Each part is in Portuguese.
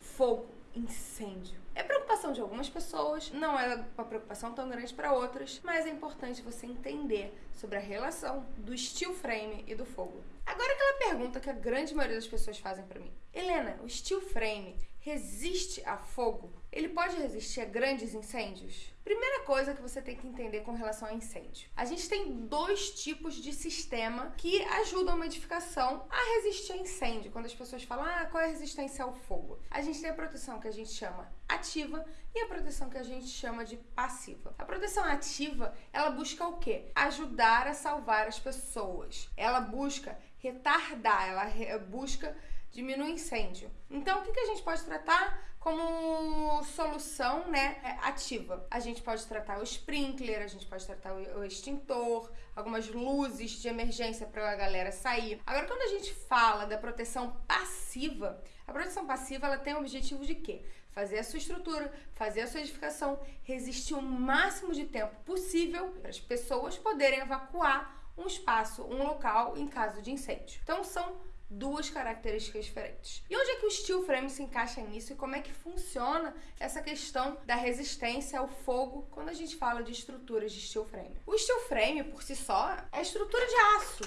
Fogo, incêndio. É preocupação de algumas pessoas, não é uma preocupação tão grande para outras, mas é importante você entender sobre a relação do steel frame e do fogo. Agora aquela pergunta que a grande maioria das pessoas fazem para mim. Helena, o steel frame resiste a fogo? Ele pode resistir a grandes incêndios? Primeira coisa que você tem que entender com relação a incêndio. A gente tem dois tipos de sistema que ajudam a edificação a resistir a incêndio. Quando as pessoas falam, ah, qual é a resistência ao fogo? A gente tem a proteção que a gente chama ativa e a proteção que a gente chama de passiva. A proteção ativa, ela busca o quê? Ajudar a salvar as pessoas. Ela busca retardar, ela busca diminuir incêndio. Então, o que, que a gente pode tratar como solução né, ativa? A gente pode tratar o sprinkler, a gente pode tratar o extintor, algumas luzes de emergência para a galera sair. Agora, quando a gente fala da proteção passiva, a proteção passiva ela tem o objetivo de quê? Fazer a sua estrutura, fazer a sua edificação resistir o máximo de tempo possível para as pessoas poderem evacuar um espaço, um local em caso de incêndio. Então são duas características diferentes. E onde é que o steel frame se encaixa nisso e como é que funciona essa questão da resistência ao fogo quando a gente fala de estruturas de steel frame? O steel frame, por si só, é estrutura de aço.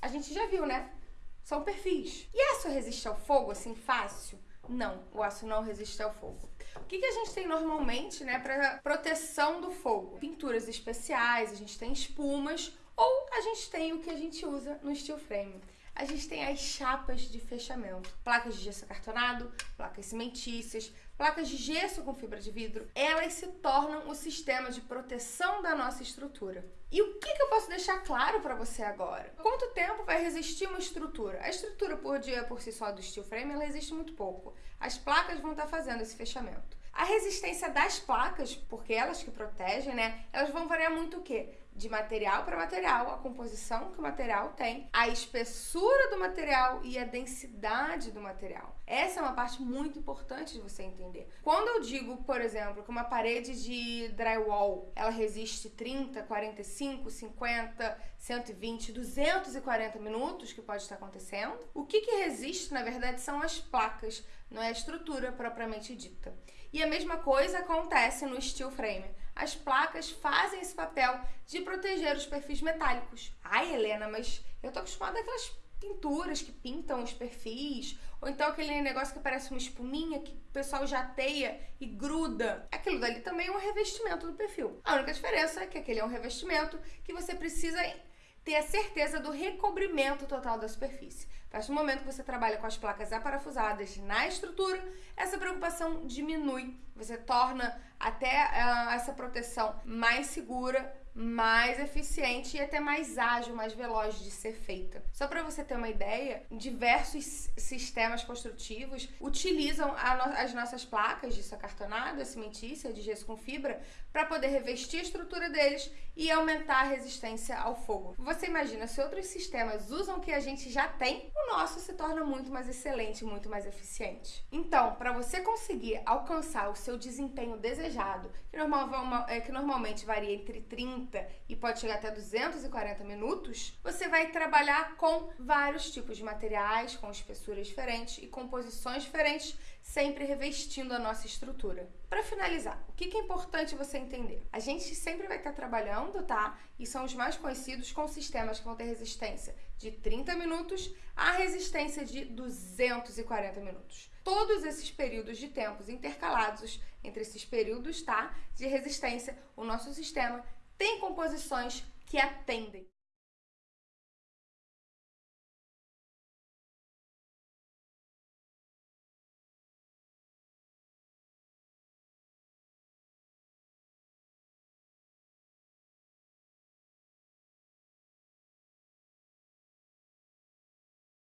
A gente já viu, né? São perfis. E aço resiste ao fogo assim fácil? Não, o aço não resiste ao fogo. O que, que a gente tem normalmente, né, para proteção do fogo? Pinturas especiais, a gente tem espumas ou a gente tem o que a gente usa no steel frame a gente tem as chapas de fechamento. Placas de gesso acartonado, placas cimentícias, placas de gesso com fibra de vidro. Elas se tornam o sistema de proteção da nossa estrutura. E o que, que eu posso deixar claro para você agora? Quanto tempo vai resistir uma estrutura? A estrutura por dia por si só do steel frame, ela resiste muito pouco. As placas vão estar fazendo esse fechamento. A resistência das placas, porque elas que protegem, né? Elas vão variar muito o quê? De material para material, a composição que o material tem, a espessura do material e a densidade do material. Essa é uma parte muito importante de você entender. Quando eu digo, por exemplo, que uma parede de drywall, ela resiste 30, 45, 50, 120, 240 minutos, que pode estar acontecendo, o que, que resiste, na verdade, são as placas, não é a estrutura propriamente dita. E a mesma coisa acontece no steel frame as placas fazem esse papel de proteger os perfis metálicos. Ai, Helena, mas eu tô acostumada àquelas pinturas que pintam os perfis, ou então aquele negócio que parece uma espuminha que o pessoal jateia e gruda. Aquilo dali também é um revestimento do perfil. A única diferença é que aquele é um revestimento que você precisa ter a certeza do recobrimento total da superfície. Partir do momento que você trabalha com as placas aparafusadas na estrutura, essa preocupação diminui. Você torna até uh, essa proteção mais segura, mais eficiente e até mais ágil, mais veloz de ser feita. Só para você ter uma ideia, diversos sistemas construtivos utilizam no as nossas placas de sacartonado, cimentícia, de gesso com fibra, para poder revestir a estrutura deles e aumentar a resistência ao fogo. Você imagina, se outros sistemas usam o que a gente já tem, o nosso se torna muito mais excelente, muito mais eficiente. Então, para você conseguir alcançar o seu desempenho desejado, que, normal, é, que normalmente varia entre 30 30 e pode chegar até 240 minutos, você vai trabalhar com vários tipos de materiais, com espessuras diferentes e composições diferentes, sempre revestindo a nossa estrutura. Para finalizar, o que é importante você entender? A gente sempre vai estar trabalhando, tá? E são os mais conhecidos com sistemas que vão ter resistência de 30 minutos a resistência de 240 minutos. Todos esses períodos de tempos intercalados entre esses períodos, tá? De resistência, o nosso sistema tem composições que atendem.